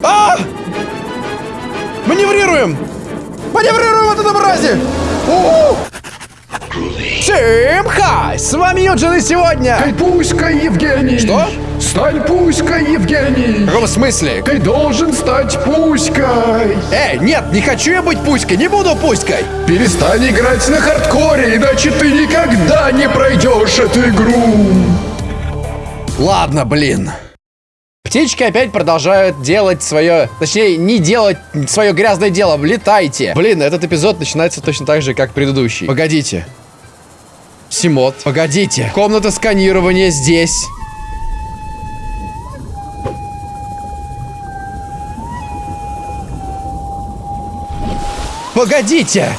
А! Маневрируем! Маневрируем мразе! У-у! Всем хай! С вами Юджин и сегодня... Ты пуська, Евгений! Что? Стань пуськой, Евгений! В каком смысле? Ты должен стать пуськой! Эй, нет, не хочу я быть пуськой, не буду пуськой! Перестань играть на хардкоре, иначе ты никогда не пройдешь эту игру! Ладно, блин. Птички опять продолжают делать свое... Точнее, не делать свое грязное дело. Летайте. Блин, этот эпизод начинается точно так же, как предыдущий. Погодите. Симот. Погодите. Комната сканирования здесь. Погодите!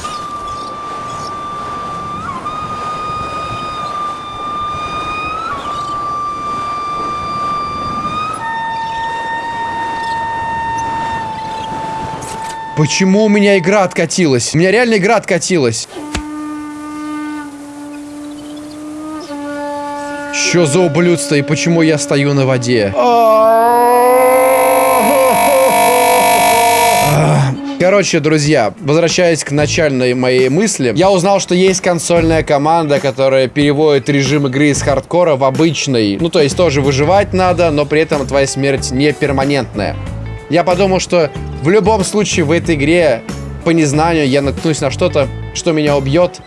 Почему у меня игра откатилась? У меня реально игра откатилась. Что за ублюдство и почему я стою на воде? Короче, друзья, возвращаясь к начальной моей мысли, я узнал, что есть консольная команда, которая переводит режим игры из хардкора в обычный. Ну, то есть тоже выживать надо, но при этом твоя смерть не перманентная. Я подумал, что в любом случае в этой игре по незнанию я наткнусь на что-то, что меня убьет,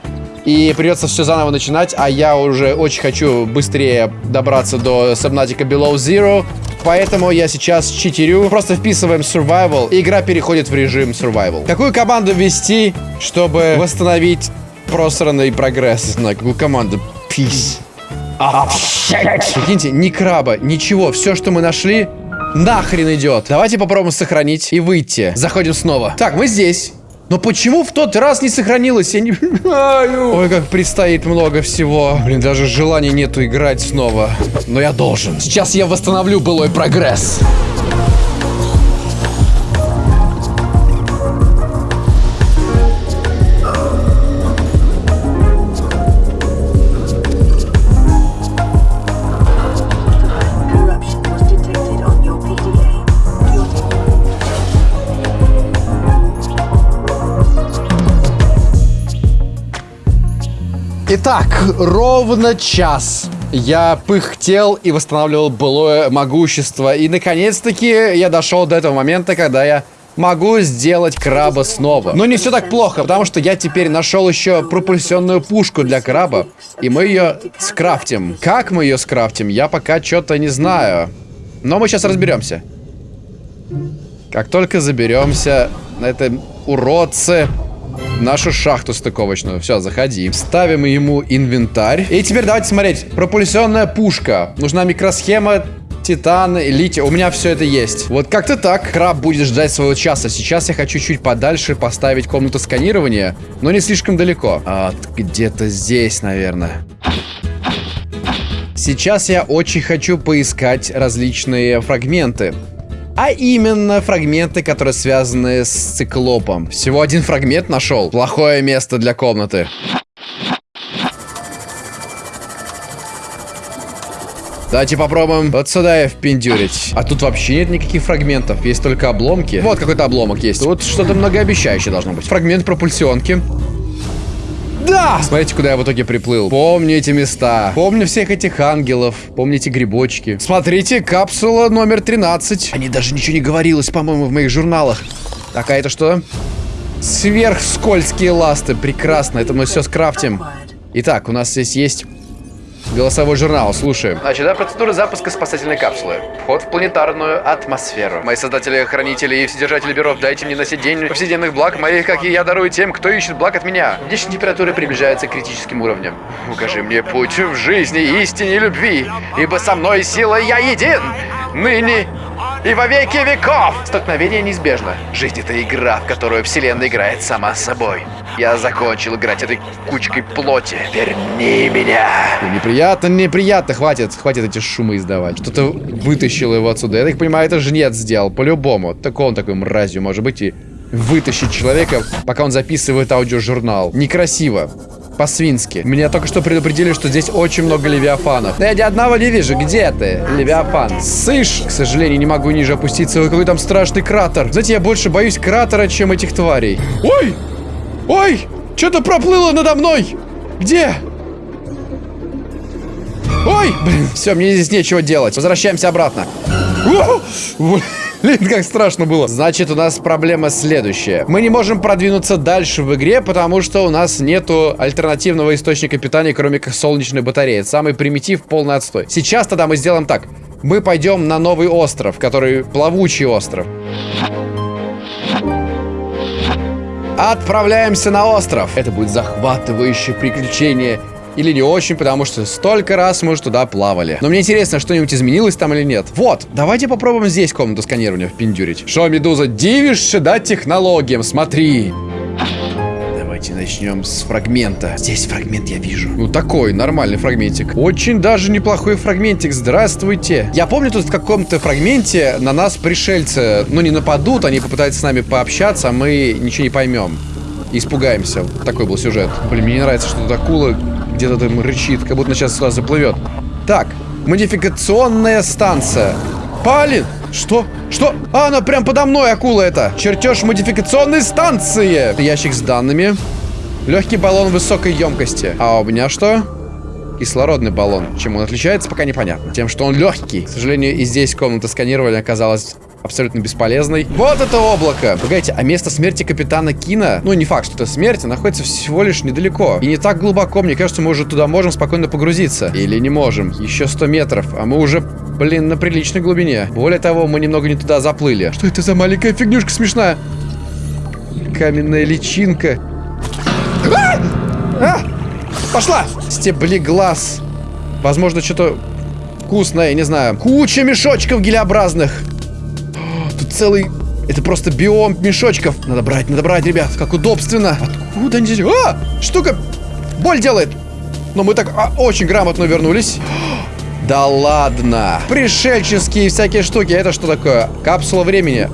и придется все заново начинать, а я уже очень хочу быстрее добраться до Subnautica Below Zero, поэтому я сейчас читерю. Просто вписываем Survival, и игра переходит в режим Survival. Какую команду ввести, чтобы восстановить просранный прогресс? Знаю, какую команду? Peace. Прикиньте, ни краба, ничего, все, что мы нашли, нахрен идет. Давайте попробуем сохранить и выйти. Заходим снова. Так, мы здесь. Но почему в тот раз не сохранилось? Я не понимаю. Ой, как предстоит много всего. Блин, даже желания нету играть снова. Но я должен. Сейчас я восстановлю былой прогресс. Corruption Итак, ровно час я пыхтел и восстанавливал былое могущество. И, наконец-таки, я дошел до этого момента, когда я могу сделать краба снова. Но не все так плохо, потому что я теперь нашел еще пропульсионную пушку для краба. И мы ее скрафтим. Как мы ее скрафтим, я пока что-то не знаю. Но мы сейчас разберемся. Как только заберемся на этом уродце нашу шахту стыковочную. Все, заходи. Ставим ему инвентарь. И теперь давайте смотреть. Пропульсионная пушка. Нужна микросхема, титан, литий. У меня все это есть. Вот как-то так. Краб будет ждать своего часа. Сейчас я хочу чуть подальше поставить комнату сканирования, но не слишком далеко. А, где-то здесь, наверное. Сейчас я очень хочу поискать различные фрагменты. А именно фрагменты, которые связаны с циклопом. Всего один фрагмент нашел. Плохое место для комнаты. Давайте попробуем вот сюда и впендюрить. А тут вообще нет никаких фрагментов, есть только обломки. Вот какой-то обломок есть. Тут что-то многообещающее должно быть. Фрагмент пропульсионки. Да! Смотрите, куда я в итоге приплыл. Помню эти места. Помню всех этих ангелов. Помните грибочки. Смотрите, капсула номер 13. Они даже ничего не говорилось, по-моему, в моих журналах. Так, а это что? Сверхскользкие ласты. Прекрасно. Это мы все скрафтим. Итак, у нас здесь есть Голосовой журнал, слушаем. Начата процедура запуска спасательной капсулы. Вход в планетарную атмосферу. Мои создатели, хранители и вседержатели бюро, дайте мне носить день повседневных благ моих, как и я дарую тем, кто ищет благ от меня. Внешняя температура приближается к критическим уровням. Укажи мне путь в жизни, истине и любви, ибо со мной сила я един, ныне и во веки веков. Столкновение неизбежно. Жизнь это игра, в которую вселенная играет сама собой. Я закончил играть этой кучкой плоти. Верни меня. Неприятно, неприятно. Хватит, хватит эти шумы издавать. Что-то вытащило его отсюда. Я так понимаю, это жнец сделал, по-любому. Так он такой мразью может быть и вытащить человека, пока он записывает аудиожурнал. Некрасиво. По-свински. Меня только что предупредили, что здесь очень много левиафанов. Но я ни одного не вижу. Где ты, левиафан? Сышь! К сожалению, не могу ниже опуститься. Ой, какой там страшный кратер. Знаете, я больше боюсь кратера, чем этих тварей. Ой! Ой! Что-то проплыло надо мной! Где? Ой! Блин, все, мне здесь нечего делать. Возвращаемся обратно. Блин, как страшно было. Значит, у нас проблема следующая. Мы не можем продвинуться дальше в игре, потому что у нас нету альтернативного источника питания, кроме как солнечной батареи. Это самый примитив, полный отстой. Сейчас тогда мы сделаем так. Мы пойдем на новый остров, который плавучий остров. Отправляемся на остров. Это будет захватывающее приключение. Или не очень, потому что столько раз мы уже туда плавали. Но мне интересно, что-нибудь изменилось там или нет. Вот, давайте попробуем здесь комнату сканирования впендюрить. Шо, Медуза, дивишься, да, технологиям? Смотри. Давайте начнем с фрагмента. Здесь фрагмент я вижу. Ну, такой, нормальный фрагментик. Очень даже неплохой фрагментик. Здравствуйте. Я помню, тут в каком-то фрагменте на нас пришельцы, ну, не нападут, они попытаются с нами пообщаться, а мы ничего не поймем. Испугаемся. Такой был сюжет. Блин, мне не нравится, что тут акула где-то там рычит, как будто сейчас сюда заплывет. Так, модификационная станция. Палин! Что? Что? А, она прям подо мной, акула это. Чертеж модификационной станции. Ящик с данными. Легкий баллон высокой емкости. А у меня что? Кислородный баллон. Чем он отличается, пока непонятно. Тем, что он легкий. К сожалению, и здесь комната сканирования оказалась абсолютно бесполезной. Вот это облако! Погодите, а место смерти капитана Кина, ну не факт, что это смерть, а находится всего лишь недалеко. И не так глубоко, мне кажется, мы уже туда можем спокойно погрузиться. Или не можем. Еще 100 метров, а мы уже, блин, на приличной глубине. Более того, мы немного не туда заплыли. Что это за маленькая фигнюшка смешная? Каменная личинка. А! А! Пошла! Стебли глаз. Возможно, что-то вкусное, не знаю. Куча мешочков гелеобразных. Целый... Это просто биом мешочков. Надо брать, надо брать, ребят. Как удобственно. Откуда они здесь? А! Штука! Боль делает. Но мы так а, очень грамотно вернулись. Да ладно. Пришельческие всякие штуки. Это что такое? Капсула времени.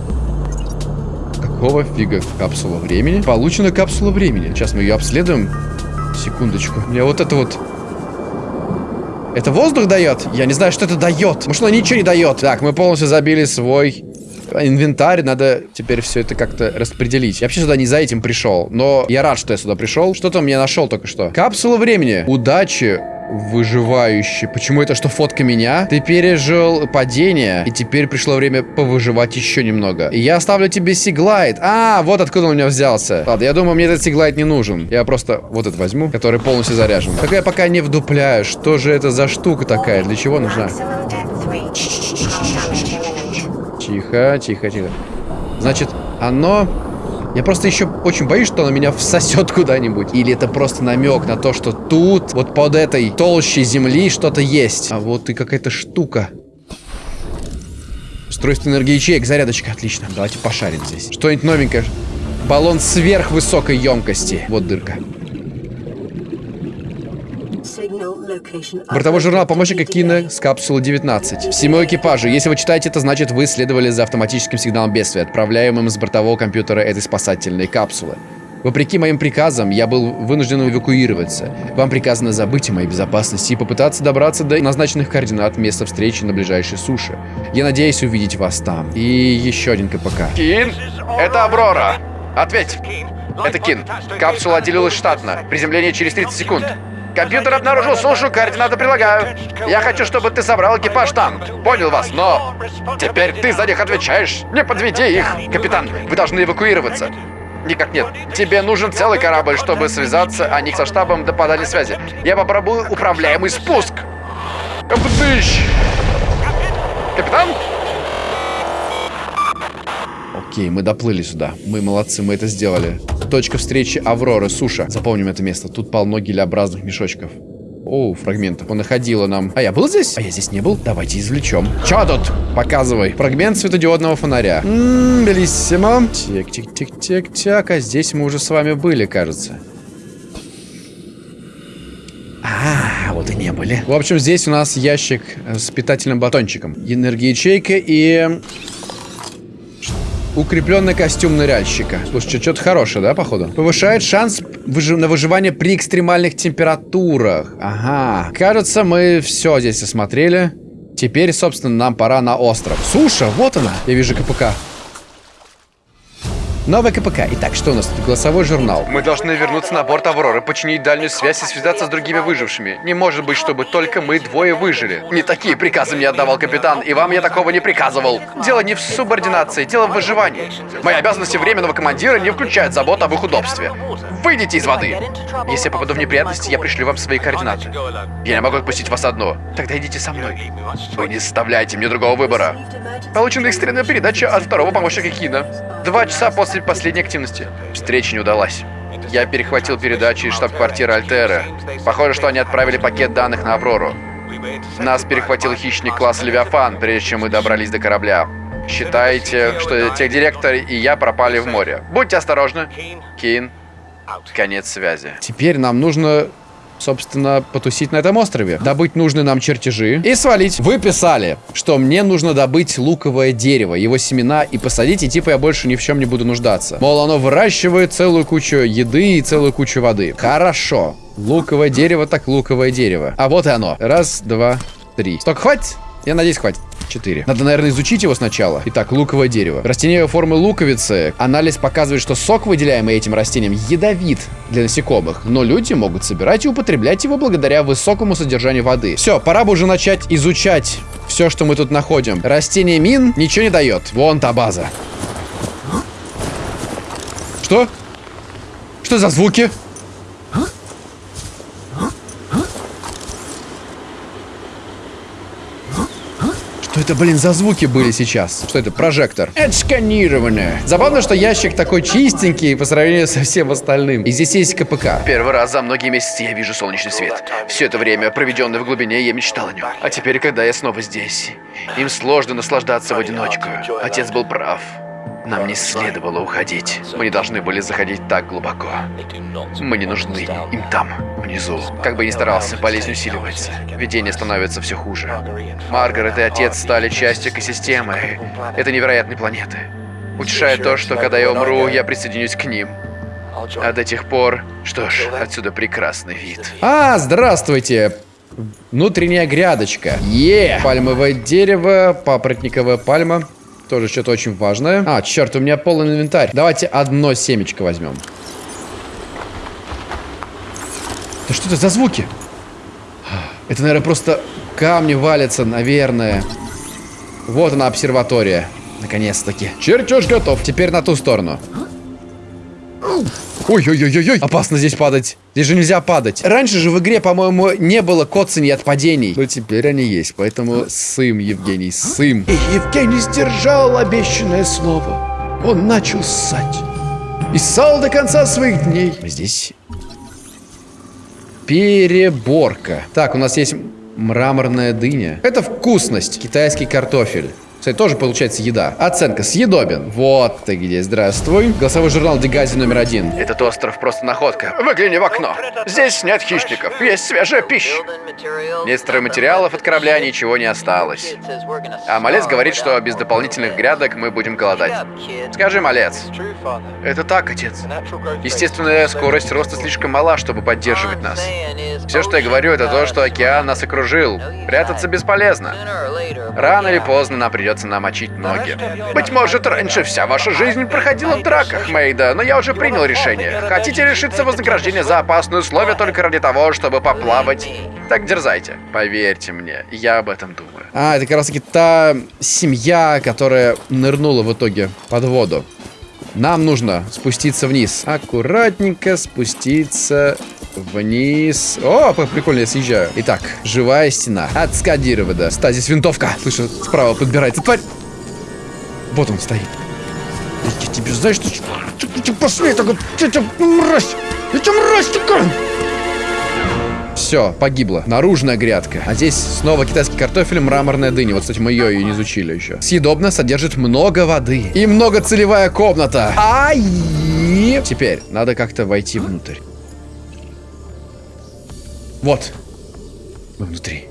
Какого фига капсула времени? Получена капсула времени. Сейчас мы ее обследуем. Секундочку. Мне вот это вот... Это воздух дает? Я не знаю, что это дает. Может, оно ничего не дает. Так, мы полностью забили свой инвентарь. Надо теперь все это как-то распределить. Я вообще сюда не за этим пришел. Но я рад, что я сюда пришел. Что-то мне нашел только что. Капсула времени. Удачи выживающий. Почему это что фотка меня? Ты пережил падение, и теперь пришло время повыживать еще немного. И я оставлю тебе сиглайт. А, вот откуда он у меня взялся. Ладно, я думаю, мне этот сиглайт не нужен. Я просто вот этот возьму, который полностью заряжен. Только я пока не вдупляю, что же это за штука такая, для чего нужна? Maximum depth 3. Тихо, тихо, тихо. Значит, оно... Я просто еще очень боюсь, что оно меня всосет куда-нибудь. Или это просто намек на то, что тут, вот под этой толщей земли что-то есть. А вот и какая-то штука. Устройство энергии ячеек, зарядочка, отлично. Давайте пошарим здесь. Что-нибудь новенькое. Баллон сверхвысокой емкости. Вот дырка. Бортовой журнал помощника Кина с капсулы 19. Всему экипажу. Если вы читаете это, значит вы следовали за автоматическим сигналом бедствия, отправляемым с бортового компьютера этой спасательной капсулы. Вопреки моим приказам, я был вынужден эвакуироваться. Вам приказано забыть о моей безопасности и попытаться добраться до назначенных координат места встречи на ближайшей суше. Я надеюсь увидеть вас там. И еще один КПК. Кин, это Аврора. Ответь. Это Кин. Капсула отделилась штатно. Приземление через 30 секунд. Компьютер обнаружил сушу, координаты прилагаю. Я хочу, чтобы ты собрал экипаж там. Понял вас, но... Теперь ты за них отвечаешь. Не подведи их. Капитан, вы должны эвакуироваться. Никак нет. Тебе нужен целый корабль, чтобы связаться, а не со штабом до подания связи. Я попробую управляемый спуск. Капитыщ! Капитан? Окей, мы доплыли сюда. Мы молодцы, мы это сделали. Точка встречи Авроры, суша. Запомним это место. Тут полно гелеобразных мешочков. О, фрагментов. Понаходила нам. А я был здесь? А я здесь не был? Давайте извлечем. Чё тут? Показывай. Фрагмент светодиодного фонаря. Ммм, bellissimo. Тик-тик-тик-тик-тик. А здесь мы уже с вами были, кажется. А, вот и не были. В общем, здесь у нас ящик э, с питательным батончиком. Энергоячейка и... Укрепленный костюм ныряльщика. Слушай, что-то хорошее, да, походу? Повышает шанс выжи- на выживание при экстремальных температурах. Ага. Кажется, мы все здесь осмотрели. Теперь, собственно, нам пора на остров. Суша, вот она. Я вижу КПК. Новый КПК. Итак, что у нас тут? Голосовой журнал. Мы должны вернуться на борт Авроры, починить дальнюю связь и связаться с другими выжившими. Не может быть, чтобы только мы двое выжили. Не такие приказы мне отдавал капитан, и вам я такого не приказывал. Дело не в субординации, дело в выживании. Мои обязанности временного командира не включают заботу об их удобстве. Выйдите из воды. Если я попаду в неприятности, я пришлю вам свои координаты. Я не могу отпустить вас одну. Тогда идите со мной. Вы не составляете мне другого выбора. Получена экстренная передача от второго помощника Кина. Два часа после последней активности. Встреча не удалась. Я перехватил передачи из штаб-квартиры Альтера. Похоже, что они отправили пакет данных на Аврору. Нас перехватил хищник класс Левиафан, прежде чем мы добрались до корабля. Считайте, что техдиректор и я пропали в море. Будьте осторожны. Кин. Конец связи. Теперь нам нужно собственно, потусить на этом острове. Добыть нужные нам чертежи и свалить. Вы писали, что мне нужно добыть луковое дерево, его семена и посадить, и типа я больше ни в чем не буду нуждаться. Мол, оно выращивает целую кучу еды и целую кучу воды. Хорошо. Луковое дерево так луковое дерево. А вот и оно. Раз, два, три. Столько хватит? Я надеюсь, хватит. 4. Надо, наверное, изучить его сначала. Итак, луковое дерево. Растение формы луковицы. Анализ показывает, что сок, выделяемый этим растением, ядовит для насекомых. Но люди могут собирать и употреблять его благодаря высокому содержанию воды. Все, пора бы уже начать изучать все, что мы тут находим. Растение мин ничего не дает. Вон та база. Что? Что за звуки? Это, блин, за звуки были сейчас? Что это? Прожектор. Это сканирование. Забавно, что ящик такой чистенький по сравнению со всем остальным. И здесь есть КПК. Первый раз за многие месяцы я вижу солнечный свет. Все это время, проведенное в глубине, я мечтал о нем. А теперь, когда я снова здесь, им сложно наслаждаться в одиночку. Отец был прав. Нам не следовало уходить. Мы не должны были заходить так глубоко. Мы не нужны им там, внизу. Как бы ни старался, болезнь усиливается. Видение становится все хуже. Маргарет и отец стали частью экосистемы. Это невероятной планеты. Утешает то, что когда я умру, я присоединюсь к ним. А до тех пор... Что ж, отсюда прекрасный вид. А, здравствуйте! Внутренняя грядочка. Е! Пальмовое дерево, папоротниковая пальма. Тоже что-то очень важное. А, черт, у меня полный инвентарь. Давайте одно семечко возьмем. Да что это за звуки? Это, наверное, просто камни валятся, наверное. Вот она, обсерватория. Наконец-таки. Чертеж готов. Теперь на ту сторону. Ой-ой-ой-ой, опасно здесь падать. Здесь же нельзя падать. Раньше же в игре, по-моему, не было коцаний от падений. Но теперь они есть, поэтому сым, Евгений, сым. И Евгений сдержал обещанное слово. Он начал ссать. И ссал до конца своих дней. Здесь переборка. Так, у нас есть мраморная дыня. Это вкусность. Китайский картофель. Кстати, тоже получается еда. Оценка съедобен. Вот ты где, здравствуй. Голосовой журнал Дегази номер один. Этот остров просто находка. Выгляни в окно. Здесь нет хищников, есть свежая пища. Нет стройматериалов от корабля, ничего не осталось. А малец говорит, что без дополнительных грядок мы будем голодать. Скажи, малец. Это так, отец. Естественная скорость роста слишком мала, чтобы поддерживать нас. Все, что я говорю, это то, что океан нас окружил. Прятаться бесполезно. Рано или поздно нам придется намочить ноги. Быть может, раньше вся ваша жизнь проходила в драках, Мейда, но я уже принял решение. Хотите лишиться вознаграждения за опасные условия только ради того, чтобы поплавать? Так дерзайте. Поверьте мне, я об этом думаю. А, это как раз таки та семья, которая нырнула в итоге под воду. Нам нужно спуститься вниз. Аккуратненько спуститься вниз. О, прикольно я съезжаю. Итак, живая стена. Отскадирована. Стазис винтовка. Слышу, справа подбирается тварь. Вот он стоит. Я тебе, знаешь, что... Ты, ты посмей так вот... Ты, ты, мразь! Тебя мразь такая! Все, погибло. Наружная грядка. А здесь снова китайский картофель, мраморная дыня. Вот, кстати, мы ее и не изучили еще. Съедобно, содержит много воды. И многоцелевая комната. Ай! Теперь надо как-то войти внутрь. Вот. Мы внутри.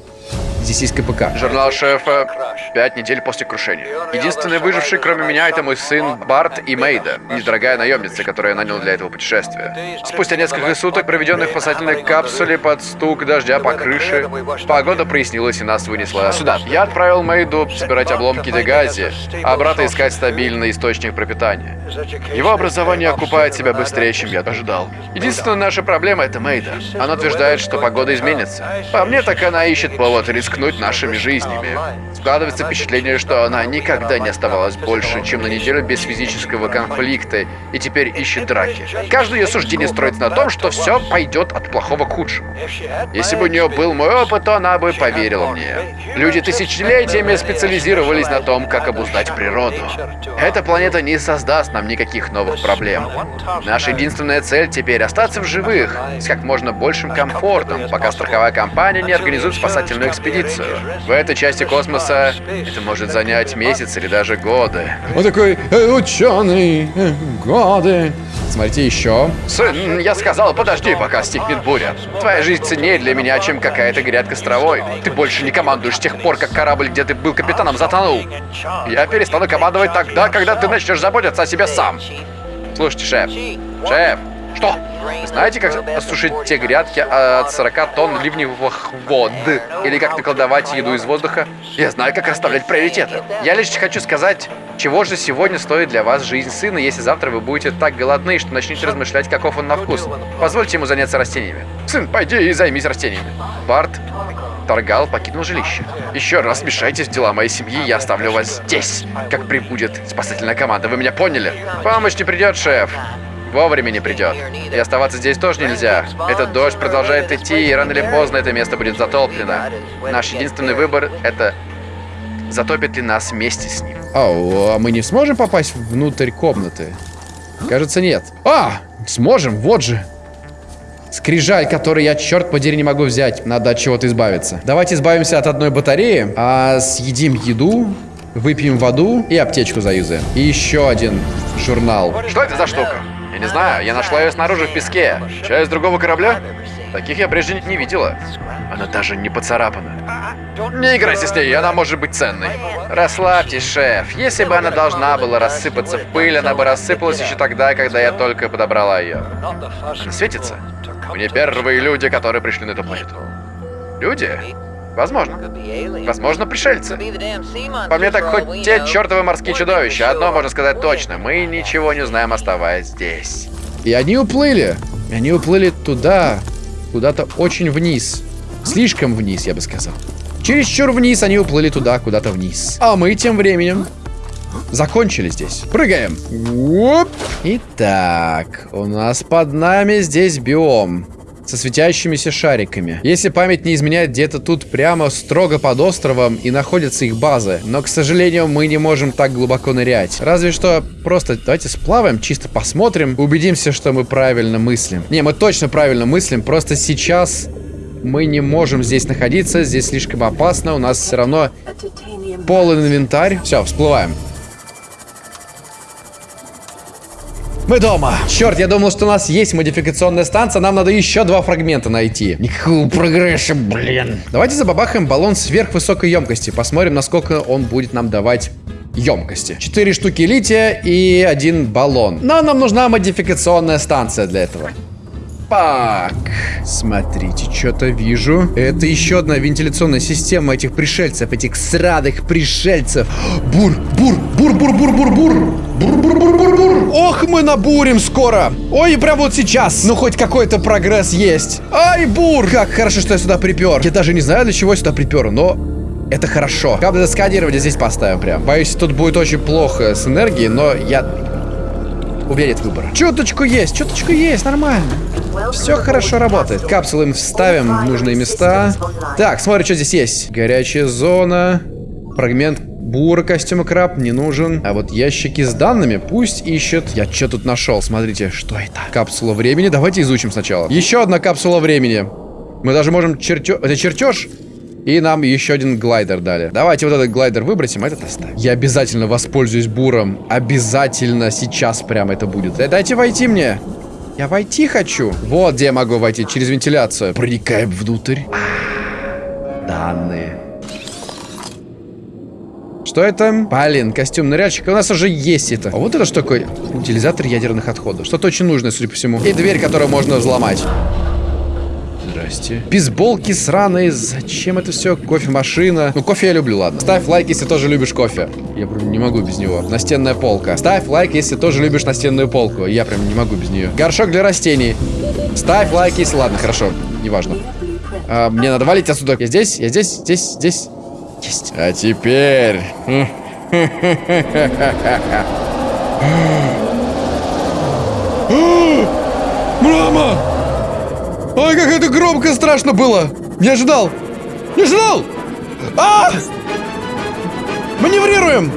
Здесь есть КПК. Журнал шефа «Пять недель после крушения». Единственный выживший, кроме меня, это мой сын Барт и Мейда, недорогая наемница, которую я нанял для этого путешествия. Спустя несколько суток, проведенных в спасательной капсуле под стук дождя по крыше, погода прояснилась и нас вынесла сюда. Я отправил Мейду собирать обломки Дегази, а брата искать стабильный источник пропитания. Его образование окупает себя быстрее, чем я ожидал. Единственная наша проблема — это Мейда. Она утверждает, что погода изменится. По мне, так она ищет повод рискнуть нашими жизнями. Складывается впечатление, что она никогда не оставалась больше, чем на неделю без физического конфликта, и теперь ищет драки. Каждое ее суждение строится на том, что все пойдет от плохого к худшему. Если бы у нее был мой опыт, то она бы поверила мне. Люди тысячелетиями специализировались на том, как обуздать природу. Эта планета не создаст нам никаких новых проблем. Наша единственная цель теперь остаться в живых, с как можно большим комфортом, пока страховая компания не организует спасательную экспедицию. В этой части космоса это может занять месяцы или даже годы. Он такой, э, ученый, э, годы. Смотрите, еще. Сын, я сказал, подожди, пока стихнет буря. Твоя жизнь ценнее для меня, чем какая-то грядка с травой. Ты больше не командуешь с тех пор, как корабль, где ты был капитаном, затонул. Я перестану командовать тогда, когда ты начнешь заботиться о себе сам. Слушайте, шеф. Шеф, что? Знаете, как осушить те грядки от 40 тонн ливневых вод? Или как наколдовать еду из воздуха? Я знаю, как расставлять приоритеты. Я лишь хочу сказать, чего же сегодня стоит для вас жизнь сына, если завтра вы будете так голодны, что начнете размышлять, каков он на вкус. Позвольте ему заняться растениями. Сын, пойди и займись растениями. Барт Торгал покинул жилище. Еще раз мешайтесь в дела моей семьи, я оставлю вас здесь, как прибудет спасательная команда. Вы меня поняли? Помощь не придет, шеф. Вовремя не придет. И оставаться здесь тоже нельзя. Этот дождь продолжает идти, и рано или поздно это место будет затоплено. Наш единственный выбор — это затопит ли нас вместе с ним. Ау, а мы не сможем попасть внутрь комнаты? Кажется, нет. А, сможем, вот же. Скрижаль, который я, черт подери, не могу взять. Надо от чего-то избавиться. Давайте избавимся от одной батареи, а съедим еду, выпьем воду и аптечку заюзаем. И еще один журнал. Что это за штука? Я не знаю, я нашла ее снаружи в песке. Часть другого корабля? Таких я прежде не видела. Она даже не поцарапана. Не играйте с ней, она может быть ценной. Расслабьтесь, шеф. Если бы она должна была рассыпаться в пыль, она бы рассыпалась еще тогда, когда я только подобрала ее. Она светится? Мы не первые люди, которые пришли на эту планету. Люди? Возможно. Возможно, пришельцы. По мне так хоть те чертовы морские чудовища. Одно можно сказать точно. Мы ничего не знаем, оставаясь здесь. И они уплыли. И они уплыли туда, куда-то очень вниз. Слишком вниз, я бы сказал. Чересчур вниз они уплыли туда, куда-то вниз. А мы тем временем закончили здесь. Прыгаем. Оп. Итак, у нас под нами здесь биом со светящимися шариками. Если память не изменяет, где-то тут прямо строго под островом и находятся их базы. Но, к сожалению, мы не можем так глубоко нырять. Разве что просто давайте сплаваем, чисто посмотрим, убедимся, что мы правильно мыслим. Не, мы точно правильно мыслим, просто сейчас мы не можем здесь находиться, здесь слишком опасно, у нас все равно полный инвентарь. Все, всплываем. Мы дома. Черт, я думал, что у нас есть модификационная станция, нам надо еще два фрагмента найти. Никакого прогресса, блин. Давайте забабахаем баллон сверхвысокой емкости, посмотрим, насколько он будет нам давать емкости. Четыре штуки лития и один баллон. Но нам нужна модификационная станция для этого. Так, смотрите, что-то вижу. Это еще одна вентиляционная система этих пришельцев, этих срадых пришельцев. Бур, бур, бур, бур, бур, бур, бур. Бур, бур, бур, бур, бур. Ох, мы набурим скоро. Ой, прям вот сейчас. Ну, хоть какой-то прогресс есть. Ай, бур. Как хорошо, что я сюда припер. Я даже не знаю, для чего я сюда припер, но это хорошо. Кабель сканирования здесь поставим прям. Боюсь, тут будет очень плохо с энергией, но я уверен в выбор. Чуточку есть, чуточку есть, нормально. Все хорошо работает. Капсулы мы вставим в нужные места. Так, смотри, что здесь есть. Горячая зона. Фрагмент бура костюма краб не нужен. А вот ящики с данными пусть ищет. Я что тут нашел? Смотрите, что это? Капсула времени. Давайте изучим сначала. Еще одна капсула времени. Мы даже можем чертеж... Это чертеж? И нам еще один глайдер дали. Давайте вот этот глайдер выбросим, а этот оставим. Я обязательно воспользуюсь буром. Обязательно сейчас прямо это будет. Дайте войти мне. Я войти хочу. Вот где я могу войти, через вентиляцию. Проникаем внутрь. Данные. Что это? Блин, костюм ныряльщика. У нас уже есть это. А вот это что такое? Утилизатор ядерных отходов. Что-то очень нужное, судя по всему. И дверь, которую можно взломать. Здрасте. Бейсболки сраные. Зачем это все? Кофемашина. Ну, кофе я люблю, ладно. Ставь лайк, если тоже любишь кофе. Я прям не могу без него. Настенная полка. Ставь лайк, если тоже любишь настенную полку. Я прям не могу без нее. Горшок для растений. Ставь лайк, если... Ладно, хорошо. Неважно. А, мне надо валить отсюда. Я здесь, я здесь, здесь, здесь. Есть. А теперь... Мама! Ой, как это громко страшно было! Не ожидал! Не ожидал! А! Маневрируем!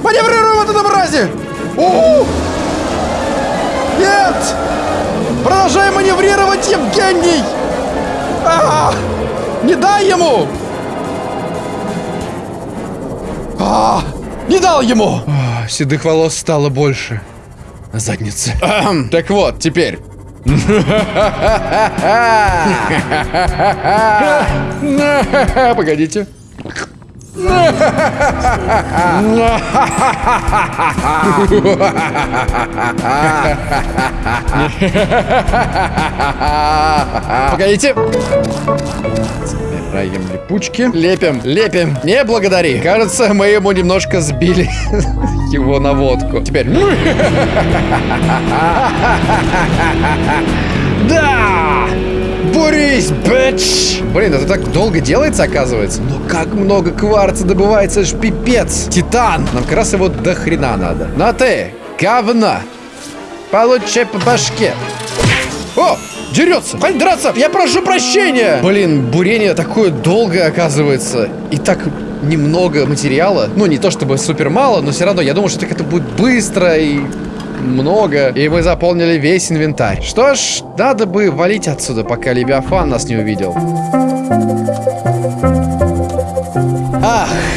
Маневрируем от этого мрази! У! Нет! Продолжаем маневрировать, Евгений! А! Не дай ему! А! Не дал ему! А, седых волос стало больше на заднице. Ахм. Так вот, теперь. Погодите. Погодите. Собираем липучки. Лепим, лепим. Не благодари. Кажется, мы ему немножко сбили его наводку. Теперь. Да! Борис, бич! Блин, это так долго делается, оказывается. Но как много кварца добывается, ж пипец. Титан. Нам как раз его до хрена надо. На ты, говна. Получай по башке. О, дерется. Хватит драться. Я прошу прощения. Блин, бурение такое долгое, оказывается. И так немного материала. Ну, не то чтобы супер мало, но все равно я думал, что так это будет быстро и много. И мы заполнили весь инвентарь. Что ж, надо бы валить отсюда, пока Левиафан нас не увидел.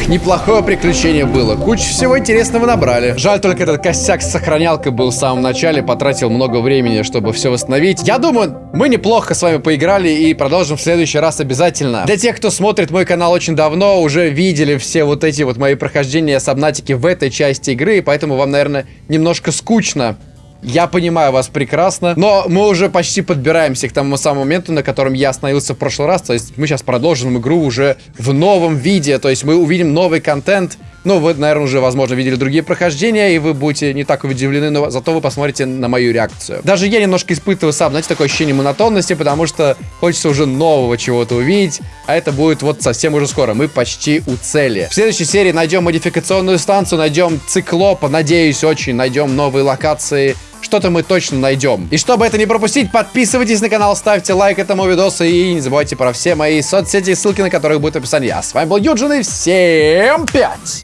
Неплохое приключение было. Кучу всего интересного набрали. Жаль только этот косяк с сохранялкой был в самом начале. Потратил много времени, чтобы все восстановить. Я думаю, мы неплохо с вами поиграли и продолжим в следующий раз обязательно. Для тех, кто смотрит мой канал очень давно, уже видели все вот эти вот мои прохождения сабнатики в этой части игры. Поэтому вам, наверное, немножко скучно. Я понимаю вас прекрасно, но мы уже почти подбираемся к тому самому моменту, на котором я остановился в прошлый раз. То есть мы сейчас продолжим игру уже в новом виде. То есть мы увидим новый контент. Ну, вы, наверное, уже, возможно, видели другие прохождения, и вы будете не так удивлены, но зато вы посмотрите на мою реакцию. Даже я немножко испытываю сам, знаете, такое ощущение монотонности, потому что хочется уже нового чего-то увидеть, а это будет вот совсем уже скоро. Мы почти у цели. В следующей серии найдем модификационную станцию, найдем циклопа, надеюсь, очень найдем новые локации, что-то мы точно найдем. И чтобы это не пропустить, подписывайтесь на канал, ставьте лайк этому видосу и не забывайте про все мои соцсети, ссылки на которые будут в описании. А с вами был Юджин и всем пять!